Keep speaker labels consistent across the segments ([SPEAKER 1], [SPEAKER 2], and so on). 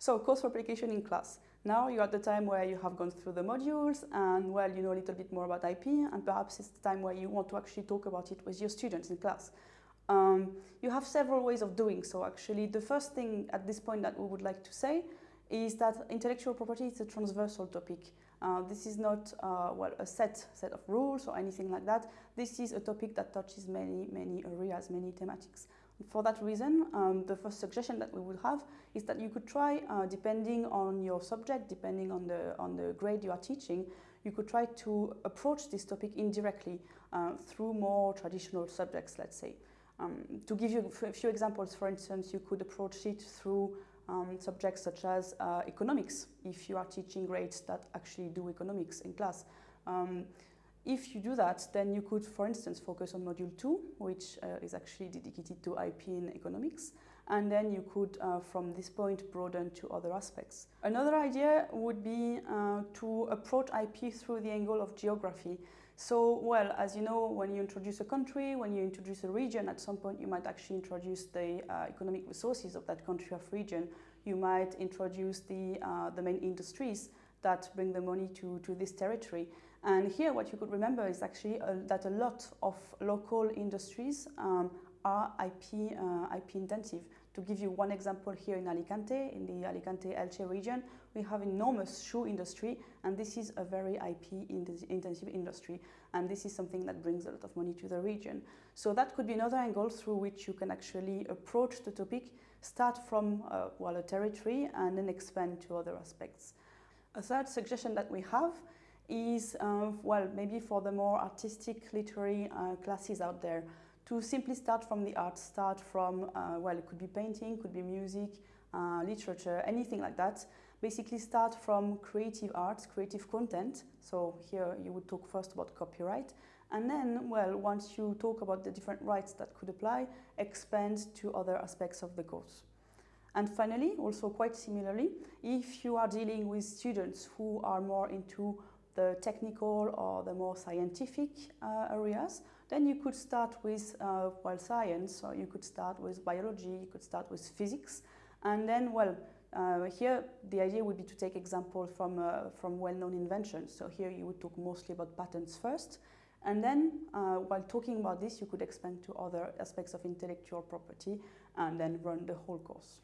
[SPEAKER 1] So course replication in class. Now you're at the time where you have gone through the modules and well, you know a little bit more about IP and perhaps it's the time where you want to actually talk about it with your students in class. Um, you have several ways of doing so actually. The first thing at this point that we would like to say is that intellectual property is a transversal topic. Uh, this is not uh, well a set set of rules or anything like that. This is a topic that touches many many areas, many thematics. For that reason, um, the first suggestion that we would have is that you could try, uh, depending on your subject, depending on the, on the grade you are teaching, you could try to approach this topic indirectly uh, through more traditional subjects, let's say. Um, to give you a few examples, for instance, you could approach it through um, subjects such as uh, economics, if you are teaching grades that actually do economics in class. Um, if you do that, then you could, for instance, focus on Module 2, which uh, is actually dedicated to IP in economics, and then you could, uh, from this point, broaden to other aspects. Another idea would be uh, to approach IP through the angle of geography. So, well, as you know, when you introduce a country, when you introduce a region, at some point you might actually introduce the uh, economic resources of that country or region. You might introduce the, uh, the main industries that bring the money to, to this territory. And here what you could remember is actually a, that a lot of local industries um, are IP, uh, IP intensive. To give you one example here in Alicante, in the Alicante-Elche region, we have enormous shoe industry and this is a very IP intensive industry and this is something that brings a lot of money to the region. So that could be another angle through which you can actually approach the topic, start from uh, well, a territory and then expand to other aspects. A third suggestion that we have is, uh, well, maybe for the more artistic literary uh, classes out there, to simply start from the art, start from, uh, well, it could be painting, could be music, uh, literature, anything like that. Basically start from creative arts, creative content. So here you would talk first about copyright. And then, well, once you talk about the different rights that could apply, expand to other aspects of the course. And finally, also quite similarly, if you are dealing with students who are more into the technical or the more scientific uh, areas, then you could start with, uh, well, science, so you could start with biology, you could start with physics, and then, well, uh, here the idea would be to take example from, uh, from well-known inventions. So here you would talk mostly about patents first, and then, uh, while talking about this, you could expand to other aspects of intellectual property and then run the whole course.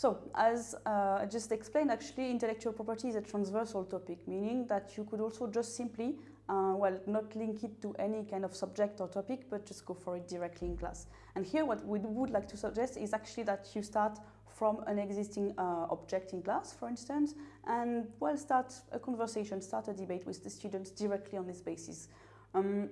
[SPEAKER 1] So, as uh, I just explained, actually intellectual property is a transversal topic, meaning that you could also just simply, uh, well, not link it to any kind of subject or topic, but just go for it directly in class. And here what we would like to suggest is actually that you start from an existing uh, object in class, for instance, and, well, start a conversation, start a debate with the students directly on this basis. Um,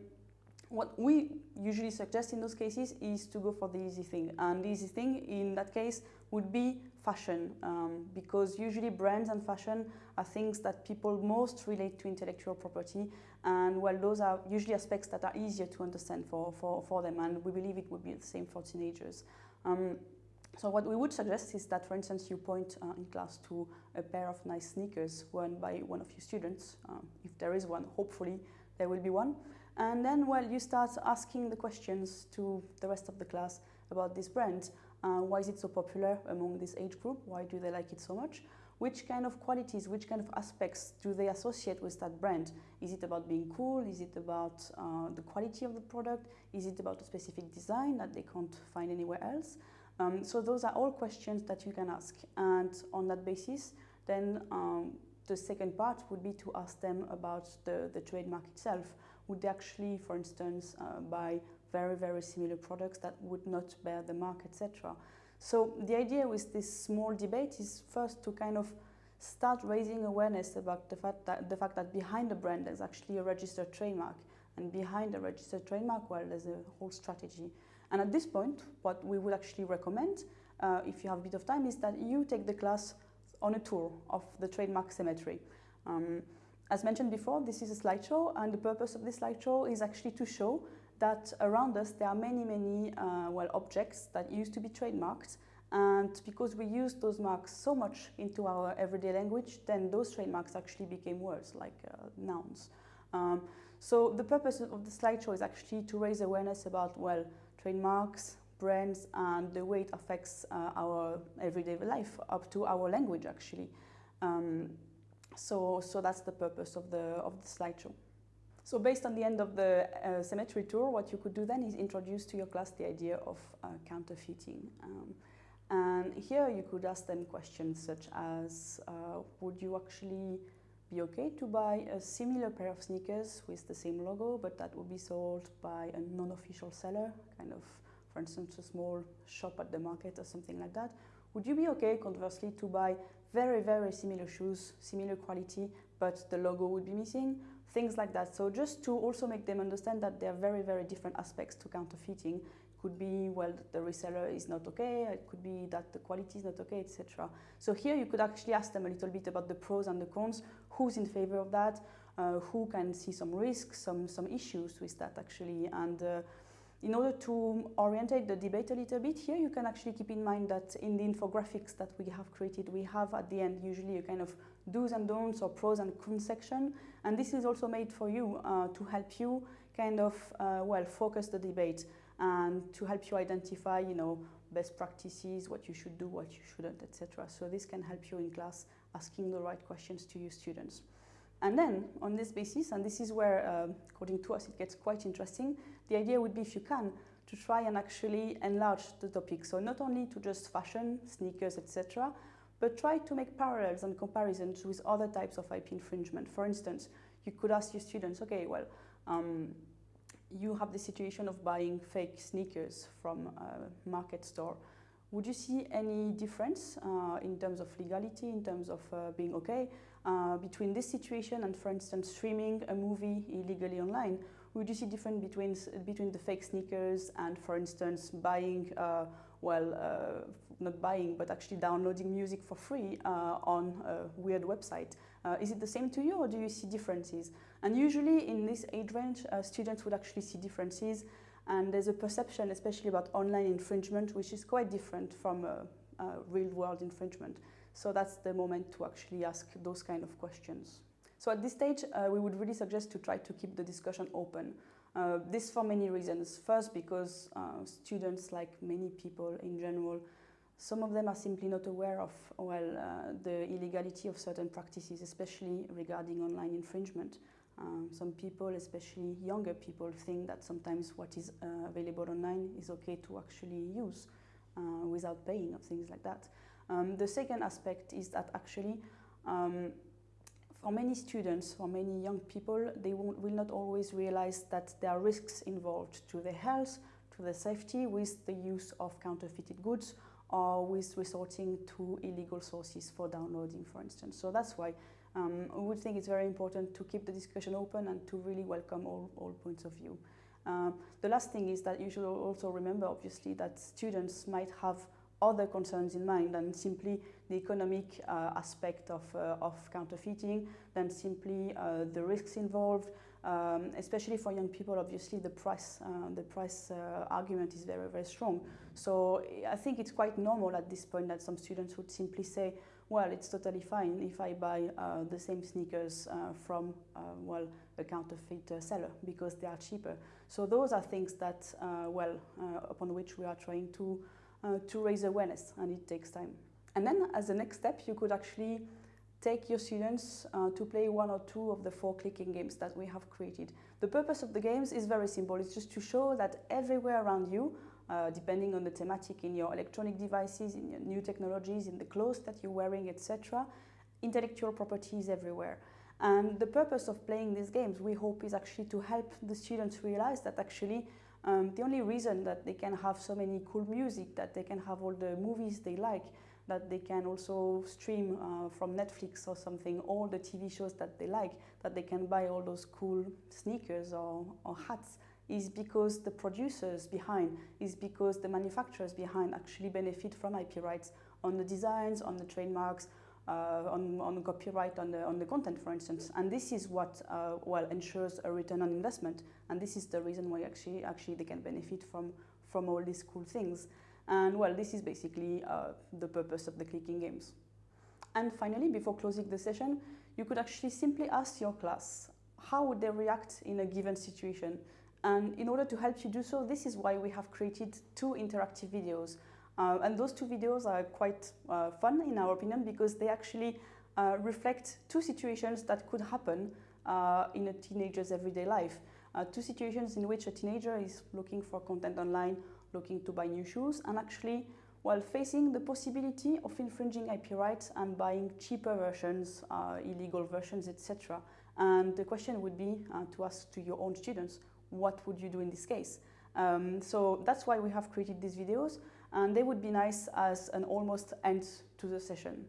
[SPEAKER 1] what we usually suggest in those cases is to go for the easy thing. And the easy thing in that case would be fashion, um, because usually brands and fashion are things that people most relate to intellectual property. And well, those are usually aspects that are easier to understand for, for, for them. And we believe it would be the same for teenagers. Um, so what we would suggest is that, for instance, you point uh, in class to a pair of nice sneakers worn by one of your students. Um, if there is one, hopefully there will be one. And then, well, you start asking the questions to the rest of the class about this brand. Uh, why is it so popular among this age group? Why do they like it so much? Which kind of qualities, which kind of aspects do they associate with that brand? Is it about being cool? Is it about uh, the quality of the product? Is it about a specific design that they can't find anywhere else? Um, so those are all questions that you can ask. And on that basis, then um, the second part would be to ask them about the, the trademark itself. Would actually, for instance, uh, buy very, very similar products that would not bear the mark, etc. So the idea with this small debate is first to kind of start raising awareness about the fact that, the fact that behind the brand there's actually a registered trademark. And behind the registered trademark, well, there's a whole strategy. And at this point, what we would actually recommend, uh, if you have a bit of time, is that you take the class on a tour of the trademark cemetery. Um, as mentioned before, this is a slideshow, and the purpose of this slideshow is actually to show that around us there are many, many uh, well objects that used to be trademarked, and because we use those marks so much into our everyday language, then those trademarks actually became words like uh, nouns. Um, so the purpose of the slideshow is actually to raise awareness about well trademarks, brands and the way it affects uh, our everyday life up to our language actually. Um, so, so that's the purpose of the, of the slideshow. So based on the end of the uh, cemetery tour, what you could do then is introduce to your class the idea of uh, counterfeiting. Um, and here you could ask them questions such as, uh, would you actually be okay to buy a similar pair of sneakers with the same logo, but that would be sold by a non-official seller, kind of, for instance, a small shop at the market or something like that. Would you be okay, conversely, to buy very, very similar shoes, similar quality, but the logo would be missing? Things like that. So just to also make them understand that there are very, very different aspects to counterfeiting could be, well, the reseller is not okay, it could be that the quality is not okay, etc. So here you could actually ask them a little bit about the pros and the cons, who's in favor of that, uh, who can see some risks, some, some issues with that actually. And uh, in order to orientate the debate a little bit here, you can actually keep in mind that in the infographics that we have created, we have at the end usually a kind of do's and don'ts or pros and cons section. And this is also made for you uh, to help you kind of, uh, well, focus the debate and to help you identify, you know, best practices, what you should do, what you shouldn't, etc. So this can help you in class asking the right questions to your students. And then, on this basis, and this is where, uh, according to us, it gets quite interesting, the idea would be, if you can, to try and actually enlarge the topic. So not only to just fashion, sneakers, etc., but try to make parallels and comparisons with other types of IP infringement. For instance, you could ask your students, okay, well, um, you have the situation of buying fake sneakers from a market store. Would you see any difference uh, in terms of legality, in terms of uh, being okay, uh, between this situation and, for instance, streaming a movie illegally online? Would you see difference between, between the fake sneakers and, for instance, buying, uh, well, uh, not buying, but actually downloading music for free uh, on a weird website? is it the same to you or do you see differences? And usually in this age range, uh, students would actually see differences and there's a perception, especially about online infringement, which is quite different from real world infringement. So that's the moment to actually ask those kind of questions. So at this stage, uh, we would really suggest to try to keep the discussion open. Uh, this for many reasons. First, because uh, students, like many people in general, some of them are simply not aware of well uh, the illegality of certain practices, especially regarding online infringement. Um, some people, especially younger people, think that sometimes what is uh, available online is okay to actually use uh, without paying or things like that. Um, the second aspect is that actually um, for many students, for many young people, they will not always realize that there are risks involved to their health, to their safety with the use of counterfeited goods or with resorting to illegal sources for downloading, for instance. So that's why um, we would think it's very important to keep the discussion open and to really welcome all, all points of view. Uh, the last thing is that you should also remember, obviously, that students might have other concerns in mind than simply the economic uh, aspect of, uh, of counterfeiting, than simply uh, the risks involved, um, especially for young people, obviously the price, the price argument is very, very strong. So I think it's quite normal at this point that some students would simply say, well, it's totally fine if I buy uh, the same sneakers uh, from, uh, well, a counterfeit seller because they are cheaper. So those are things that, well, upon which we are trying to, to raise awareness and it takes time. And then as a next step, you could actually take your students to play one or two of the four clicking games that we have created. The purpose of the games is very simple. It's just to show that everywhere around you uh, depending on the thematic in your electronic devices, in your new technologies, in the clothes that you're wearing, etc. Intellectual property is everywhere. And the purpose of playing these games, we hope, is actually to help the students realize that actually um, the only reason that they can have so many cool music, that they can have all the movies they like, that they can also stream uh, from Netflix or something, all the TV shows that they like, that they can buy all those cool sneakers or, or hats, is because the producers behind, is because the manufacturers behind actually benefit from IP rights on the designs, on the trademarks, uh, on, on copyright on the, on the content, for instance. And this is what, uh, well, ensures a return on investment. And this is the reason why actually, actually they can benefit from, from all these cool things. And well, this is basically uh, the purpose of the clicking games. And finally, before closing the session, you could actually simply ask your class, how would they react in a given situation? And in order to help you do so, this is why we have created two interactive videos. Uh, and those two videos are quite uh, fun in our opinion because they actually uh, reflect two situations that could happen uh, in a teenager's everyday life. Uh, two situations in which a teenager is looking for content online, looking to buy new shoes, and actually while facing the possibility of infringing IP rights and buying cheaper versions, uh, illegal versions, etc. And the question would be to ask to your own students, what would you do in this case? Um, so that's why we have created these videos and they would be nice as an almost end to the session.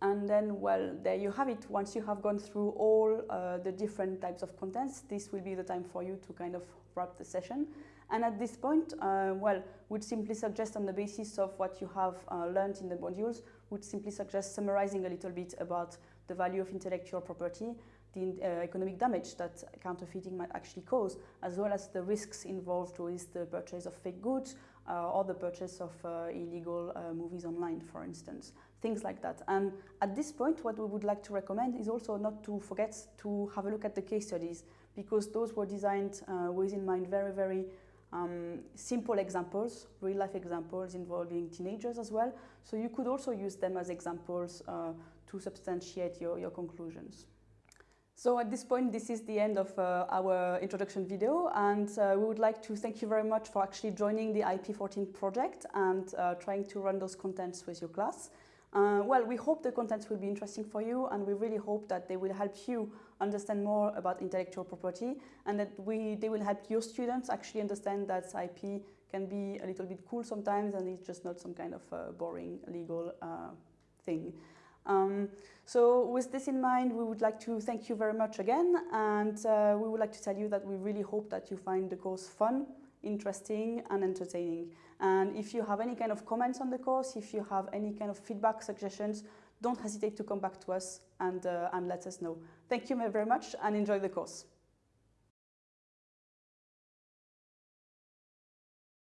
[SPEAKER 1] And then, well, there you have it. Once you have gone through all uh, the different types of contents, this will be the time for you to kind of wrap the session. And at this point, uh, well, would simply suggest on the basis of what you have uh, learned in the modules, would simply suggest summarizing a little bit about the value of intellectual property, the uh, economic damage that counterfeiting might actually cause, as well as the risks involved with the purchase of fake goods uh, or the purchase of uh, illegal uh, movies online, for instance. Things like that. And at this point, what we would like to recommend is also not to forget to have a look at the case studies, because those were designed with in mind very, very um, simple examples, real life examples involving teenagers as well. So you could also use them as examples uh, to substantiate your, your conclusions. So at this point, this is the end of uh, our introduction video, and uh, we would like to thank you very much for actually joining the IP14 project and uh, trying to run those contents with your class. Uh, well, we hope the contents will be interesting for you, and we really hope that they will help you understand more about intellectual property, and that we, they will help your students actually understand that IP can be a little bit cool sometimes, and it's just not some kind of uh, boring legal uh, thing. Um, so with this in mind, we would like to thank you very much again, and uh, we would like to tell you that we really hope that you find the course fun, interesting, and entertaining. And if you have any kind of comments on the course, if you have any kind of feedback, suggestions, don't hesitate to come back to us and, uh, and let us know. Thank you very much and enjoy the course.